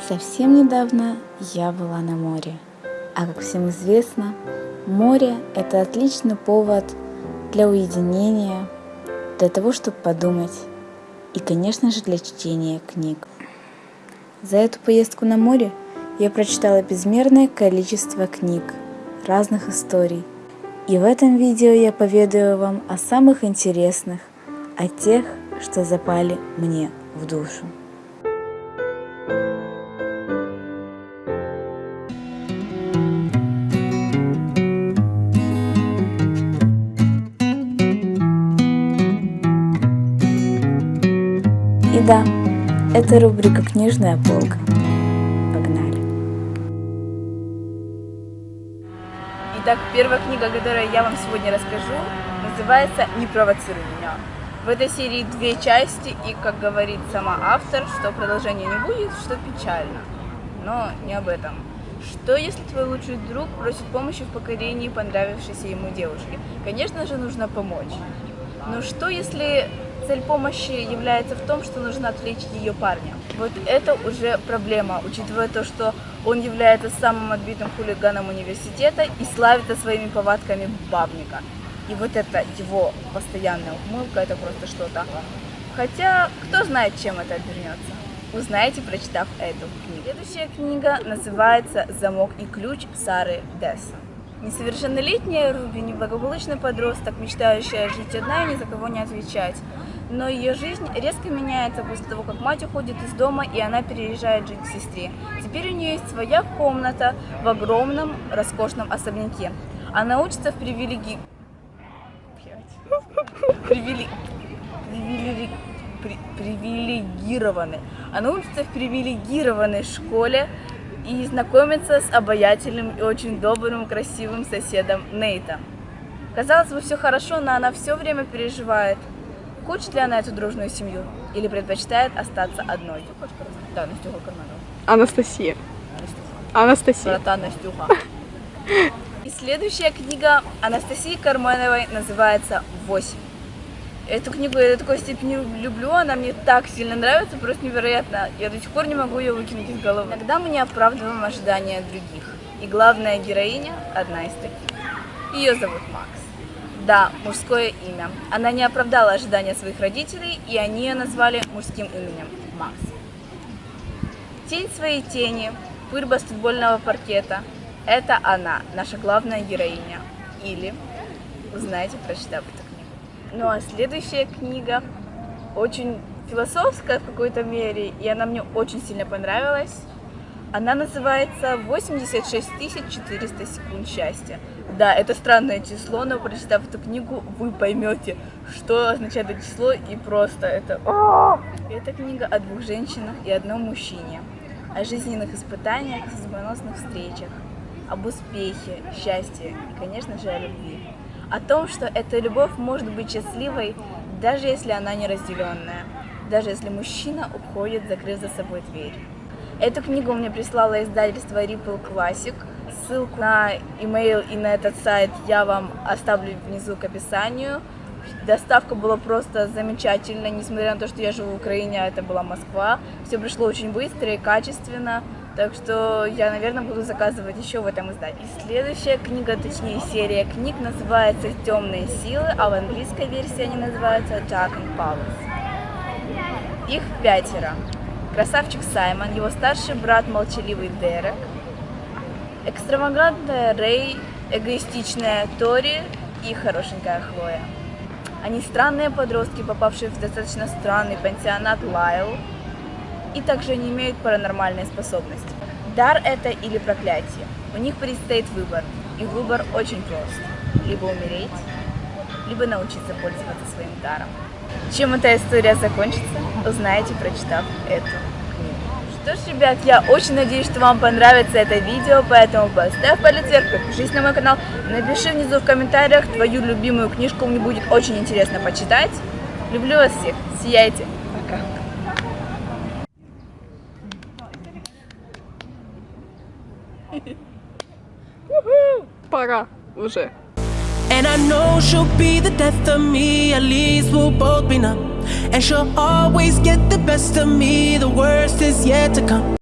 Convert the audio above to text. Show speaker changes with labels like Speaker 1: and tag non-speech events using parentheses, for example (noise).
Speaker 1: Совсем недавно я была на море. А как всем известно, море – это отличный повод для уединения, для того, чтобы подумать и, конечно же, для чтения книг. За эту поездку на море я прочитала безмерное количество книг, разных историй. И в этом видео я поведаю вам о самых интересных, о тех, что запали мне в душу. Да, это рубрика «Книжная полка». Погнали!
Speaker 2: Итак, первая книга, которую я вам сегодня расскажу, называется «Не провоцируй меня». В этой серии две части, и, как говорит сама автор, что продолжения не будет, что печально. Но не об этом. Что, если твой лучший друг просит помощи в покорении понравившейся ему девушки? Конечно же, нужно помочь. Но что, если цель помощи является в том, что нужно отвлечь ее парня. Вот это уже проблема, учитывая то, что он является самым отбитым хулиганом университета и славится своими повадками бабника. И вот это его постоянная ухмылка, это просто что-то. Хотя, кто знает, чем это обернется. Узнаете, прочитав эту книгу. Следующая книга называется «Замок и ключ» Сары Десса. Несовершеннолетняя Руби – неблагополучный подросток, мечтающая жить одна и ни за кого не отвечать. Но ее жизнь резко меняется после того, как мать уходит из дома и она переезжает жить к сестре. Теперь у нее есть своя комната в огромном роскошном особняке. Она учится в привилеги... Привилеги... Привилеги... Привилегированной. Она учится в привилегированной школе и знакомится с обаятельным и очень добрым, красивым соседом Нейтом. Казалось бы, все хорошо, но она все время переживает – Хочет ли она эту дружную семью или предпочитает остаться одной? Да, Настюха Карманова.
Speaker 3: Анастасия. Анастасия.
Speaker 2: Брата Настюха. (laughs) И следующая книга Анастасии Кармановой называется «Восемь». Эту книгу я до такой степени люблю, она мне так сильно нравится, просто невероятно. Я до сих пор не могу ее выкинуть из головы. Иногда мы не оправдываем ожидания других. И главная героиня одна из таких. Ее зовут Макс. Да, мужское имя. Она не оправдала ожидания своих родителей, и они ее назвали мужским именем – Макс. Тень своей тени, пыль баскетбольного паркета – это она, наша главная героиня. Или узнаете, прочитав книгу. Ну а следующая книга очень философская в какой-то мере, и она мне очень сильно понравилась. Она называется 86 400 секунд счастья. Да, это странное число, но прочитав эту книгу, вы поймете, что означает это число, и просто это... Эта книга о двух женщинах и одном мужчине, о жизненных испытаниях, судьбоносных встречах, об успехе, счастье и, конечно же, о любви. О том, что эта любовь может быть счастливой, даже если она неразделенная, даже если мужчина уходит, закрыв за собой дверь. Эту книгу мне прислало издательство Ripple Classic – Ссылку на email и на этот сайт я вам оставлю внизу к описанию. Доставка была просто замечательная, несмотря на то, что я живу в Украине, а это была Москва. Все пришло очень быстро и качественно, так что я, наверное, буду заказывать еще в этом издании. Следующая книга, точнее серия книг, называется «Темные силы», а в английской версии они называются «Dark and Powers». Их пятеро. Красавчик Саймон, его старший брат молчаливый Дерек – Экстравагантная Рэй, эгоистичная Тори и хорошенькая Хлоя. Они странные подростки, попавшие в достаточно странный пансионат Лайл, и также не имеют паранормальной способности. Дар это или проклятие. У них предстоит выбор, и выбор очень прост. Либо умереть, либо научиться пользоваться своим даром. Чем эта история закончится, узнаете, прочитав эту что ж, ребят, я очень надеюсь, что вам понравится это видео, поэтому поставь палец вверх, подпишись на мой канал, напиши внизу в комментариях твою любимую книжку, мне будет очень интересно почитать. Люблю вас всех, сияйте, пока.
Speaker 3: Пора уже.
Speaker 4: And I know she'll be the death of me, at least we'll both be numb. And she'll always get the best of me, the worst is yet to come.